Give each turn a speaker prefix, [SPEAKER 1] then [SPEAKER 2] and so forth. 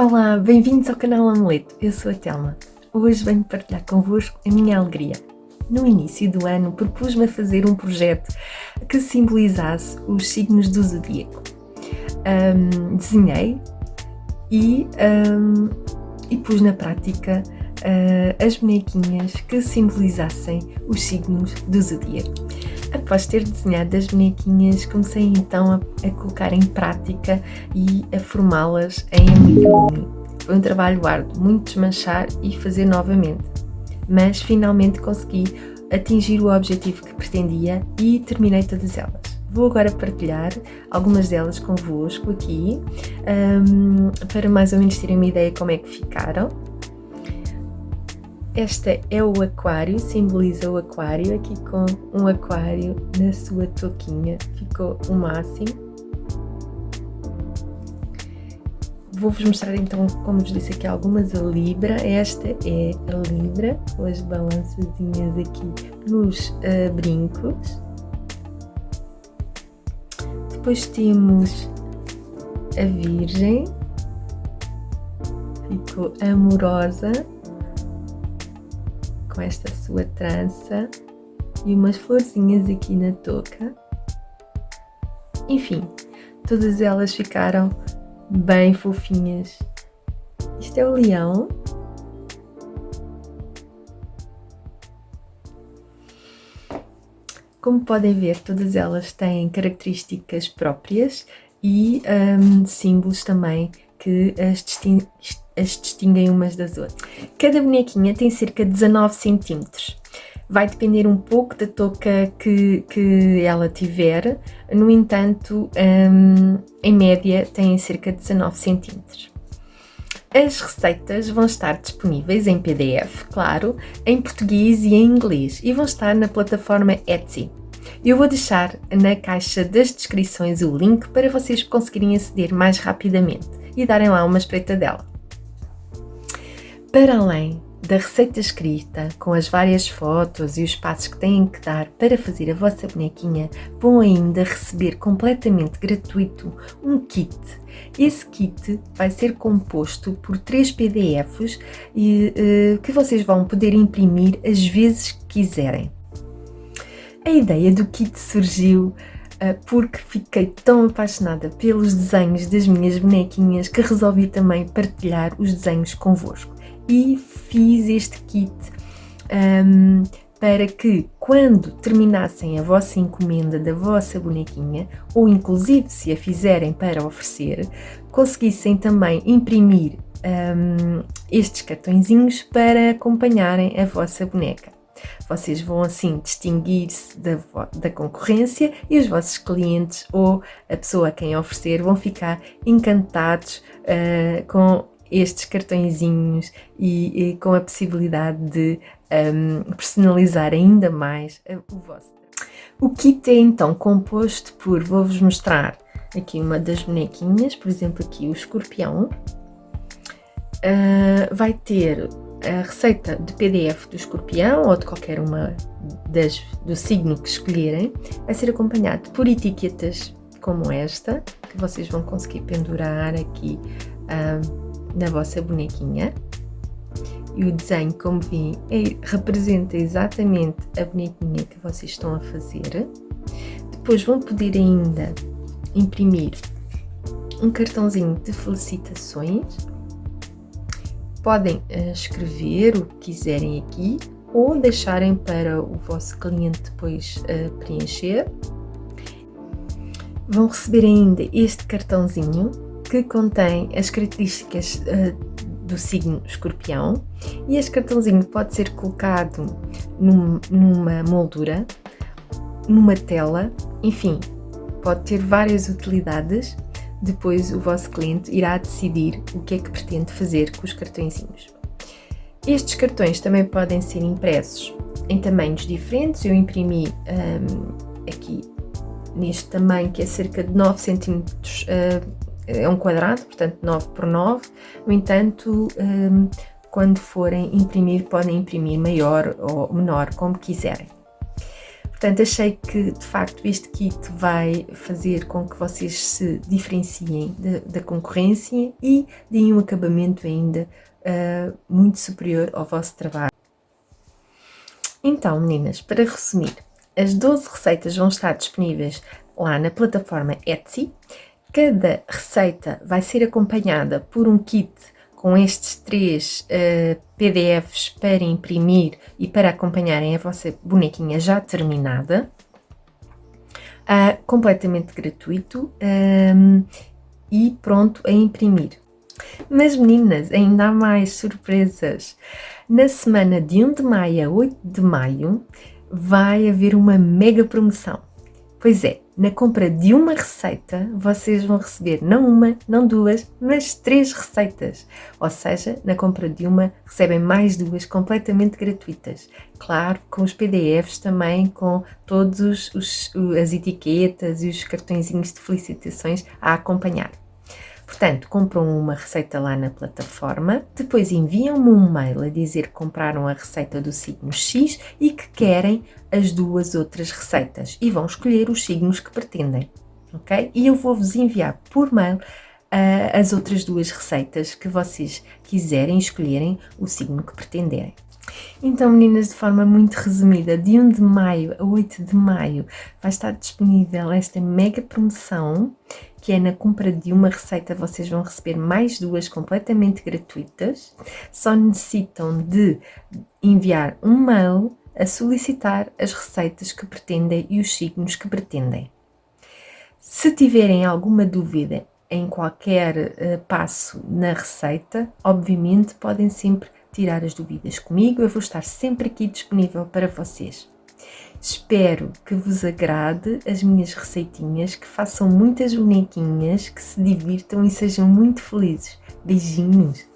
[SPEAKER 1] Olá, bem-vindos ao canal Amuleto, eu sou a Telma. Hoje venho partilhar convosco a minha alegria. No início do ano propus-me a fazer um projeto que simbolizasse os signos do zodíaco. Um, desenhei e, um, e pus na prática uh, as bonequinhas que simbolizassem os signos do zodíaco. Após ter desenhado as bonequinhas, comecei então a, a colocar em prática e a formá-las em amigurumi. Foi um trabalho árduo, muito desmanchar e fazer novamente, mas finalmente consegui atingir o objetivo que pretendia e terminei todas elas. Vou agora partilhar algumas delas convosco aqui, um, para mais ou menos terem uma ideia como é que ficaram. Esta é o aquário, simboliza o aquário, aqui com um aquário na sua touquinha, ficou o máximo. Vou-vos mostrar então, como vos disse aqui, algumas a Libra. Esta é a Libra, com as balançazinhas aqui nos uh, brincos. Depois temos a Virgem, ficou amorosa com esta sua trança e umas florzinhas aqui na touca. Enfim, todas elas ficaram bem fofinhas. Isto é o leão. Como podem ver, todas elas têm características próprias e um, símbolos também que as distinguem as distinguem umas das outras. Cada bonequinha tem cerca de 19 centímetros. Vai depender um pouco da touca que, que ela tiver, no entanto, um, em média tem cerca de 19 centímetros. As receitas vão estar disponíveis em PDF, claro, em português e em inglês e vão estar na plataforma Etsy. Eu vou deixar na caixa das descrições o link para vocês conseguirem aceder mais rapidamente e darem lá uma espreitadela. Para além da receita escrita, com as várias fotos e os passos que têm que dar para fazer a vossa bonequinha, vão ainda receber completamente gratuito um kit. Esse kit vai ser composto por três PDFs e, uh, que vocês vão poder imprimir as vezes que quiserem. A ideia do kit surgiu uh, porque fiquei tão apaixonada pelos desenhos das minhas bonequinhas que resolvi também partilhar os desenhos convosco e fiz este kit um, para que quando terminassem a vossa encomenda da vossa bonequinha, ou inclusive se a fizerem para oferecer, conseguissem também imprimir um, estes cartõezinhos para acompanharem a vossa boneca. Vocês vão assim distinguir-se da, da, concorrência e os vossos clientes ou a pessoa a quem oferecer vão ficar encantados uh, com estes cartõezinhos e, e com a possibilidade de um, personalizar ainda mais o vosso. O kit é então composto por, vou-vos mostrar aqui uma das bonequinhas, por exemplo aqui o escorpião, uh, vai ter a receita de PDF do escorpião ou de qualquer uma das, do signo que escolherem, vai ser acompanhado por etiquetas como esta, que vocês vão conseguir pendurar aqui uh, na vossa bonequinha. E o desenho, como vi, é, representa exatamente a bonequinha que vocês estão a fazer. Depois vão poder ainda imprimir um cartãozinho de felicitações. Podem uh, escrever o que quiserem aqui ou deixarem para o vosso cliente depois uh, preencher. Vão receber ainda este cartãozinho que contém as características uh, do signo escorpião e este cartãozinho pode ser colocado num, numa moldura, numa tela, enfim, pode ter várias utilidades. Depois o vosso cliente irá decidir o que é que pretende fazer com os cartõezinhos. Estes cartões também podem ser impressos em tamanhos diferentes. Eu imprimi um, aqui neste tamanho que é cerca de 9 cm uh, é um quadrado, portanto 9 por 9, no entanto, um, quando forem imprimir, podem imprimir maior ou menor, como quiserem. Portanto, achei que de facto este kit vai fazer com que vocês se diferenciem da concorrência e deem um acabamento ainda uh, muito superior ao vosso trabalho. Então, meninas, para resumir, as 12 receitas vão estar disponíveis lá na plataforma Etsy. Cada receita vai ser acompanhada por um kit com estes três uh, PDFs para imprimir e para acompanharem a vossa bonequinha já terminada, uh, completamente gratuito um, e pronto a imprimir. Mas meninas, ainda há mais surpresas. Na semana de 1 de maio a 8 de maio vai haver uma mega promoção. Pois é, na compra de uma receita, vocês vão receber não uma, não duas, mas três receitas. Ou seja, na compra de uma, recebem mais duas completamente gratuitas. Claro, com os PDFs também, com todas as etiquetas e os cartõezinhos de felicitações a acompanhar. Portanto, compram uma receita lá na plataforma, depois enviam-me um mail a dizer que compraram a receita do signo X e que querem as duas outras receitas e vão escolher os signos que pretendem, ok? E eu vou-vos enviar por mail uh, as outras duas receitas que vocês quiserem escolherem o signo que pretenderem. Então, meninas, de forma muito resumida, de 1 de maio a 8 de maio vai estar disponível esta mega promoção que é na compra de uma receita vocês vão receber mais duas completamente gratuitas. Só necessitam de enviar um mail a solicitar as receitas que pretendem e os signos que pretendem. Se tiverem alguma dúvida em qualquer uh, passo na receita, obviamente podem sempre tirar as dúvidas comigo, eu vou estar sempre aqui disponível para vocês. Espero que vos agrade as minhas receitinhas, que façam muitas bonequinhas, que se divirtam e sejam muito felizes. Beijinhos!